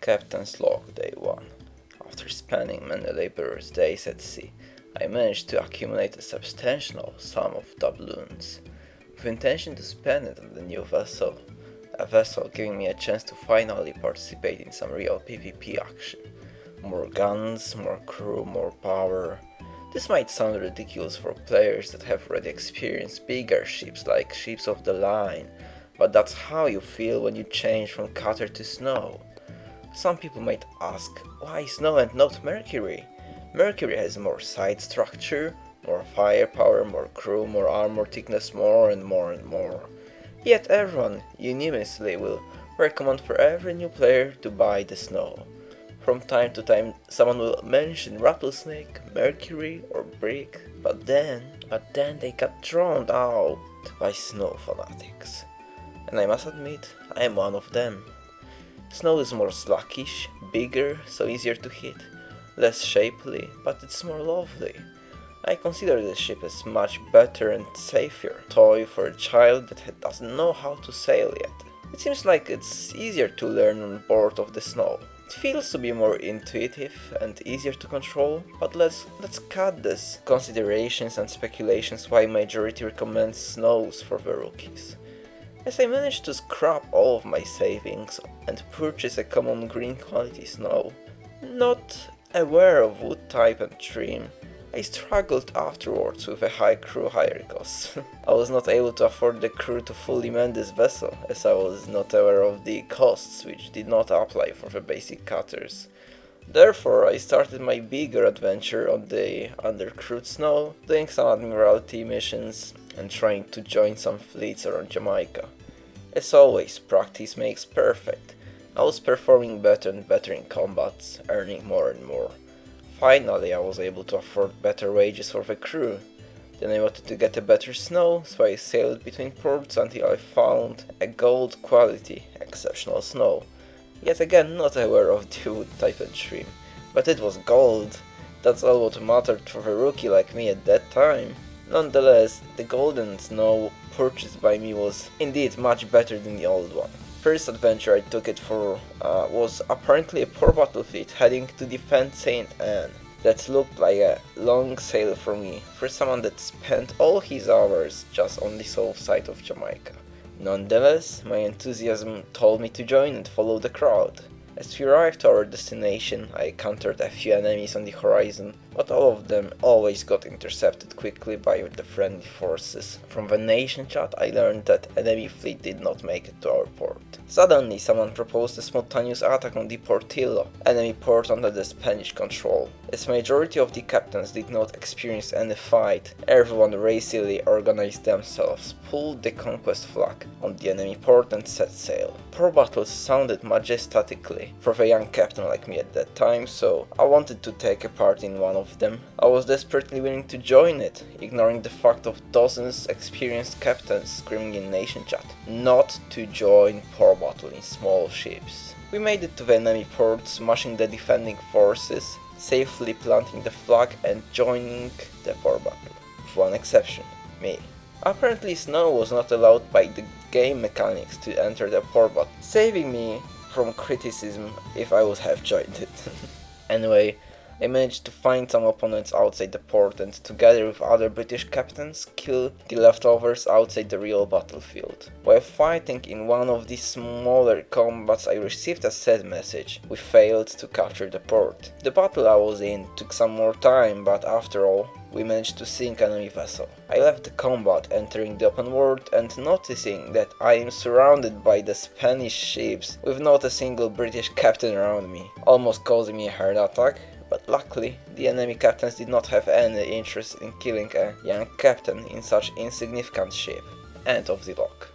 Captain's Log Day 1 After spending many laborious days at sea, I managed to accumulate a substantial sum of doubloons, with intention to spend it on the new vessel, a vessel giving me a chance to finally participate in some real PvP action. More guns, more crew, more power. This might sound ridiculous for players that have already experienced bigger ships like ships of the line, but that's how you feel when you change from cutter to snow. Some people might ask, why snow and not Mercury? Mercury has more side structure, more firepower, more crew, more armor thickness, more and more and more. Yet everyone unanimously will recommend for every new player to buy the snow. From time to time someone will mention Rattlesnake, Mercury or Brig, but then, but then they got drowned out by snow fanatics and I must admit, I am one of them. Snow is more sluggish, bigger, so easier to hit, less shapely, but it's more lovely. I consider this ship as much better and safer toy for a child that doesn't know how to sail yet. It seems like it's easier to learn on board of the snow. It feels to be more intuitive and easier to control, but let's let's cut this considerations and speculations why majority recommends snows for the rookies as I managed to scrap all of my savings and purchase a common green quality snow. Not aware of wood type and trim, I struggled afterwards with a high crew hire cost. I was not able to afford the crew to fully man this vessel, as I was not aware of the costs which did not apply for the basic cutters. Therefore, I started my bigger adventure on the undercrewed snow, doing some admiralty missions and trying to join some fleets around Jamaica. As always, practice makes perfect. I was performing better and better in combats, earning more and more. Finally, I was able to afford better wages for the crew. Then I wanted to get a better snow, so I sailed between ports until I found a gold quality, exceptional snow Yet again not aware of the type and trim. But it was gold. That's all what mattered for a rookie like me at that time. Nonetheless, the golden snow purchased by me was indeed much better than the old one. First adventure I took it for uh, was apparently a poor battle battlefield heading to defend St. Anne. That looked like a long sail for me, for someone that spent all his hours just on the south side of Jamaica. Nonetheless, my enthusiasm told me to join and follow the crowd. As we arrived our destination, I encountered a few enemies on the horizon, but all of them always got intercepted quickly by the friendly forces. From the nation chat I learned that enemy fleet did not make it to our port. Suddenly someone proposed a spontaneous attack on the Portillo, enemy port under the Spanish control. As majority of the captains did not experience any fight, everyone racily organized themselves, pulled the conquest flag on the enemy port and set sail. Port battles sounded majestically for a young captain like me at that time, so I wanted to take a part in one of them. I was desperately willing to join it, ignoring the fact of dozens experienced captains screaming in nation chat, not to join port battle in small ships. We made it to the enemy port, smashing the defending forces, safely planting the flag and joining the war battle. With one exception, me. Apparently snow was not allowed by the game mechanics to enter the port battle, saving me from criticism if I would have joined it. anyway, I managed to find some opponents outside the port and together with other British captains kill the leftovers outside the real battlefield. While fighting in one of these smaller combats I received a sad message. We failed to capture the port. The battle I was in took some more time but after all we managed to sink an enemy vessel. I left the combat entering the open world and noticing that I am surrounded by the Spanish ships with not a single British captain around me, almost causing me a heart attack but luckily the enemy captains did not have any interest in killing a young captain in such insignificant ship. End of the log.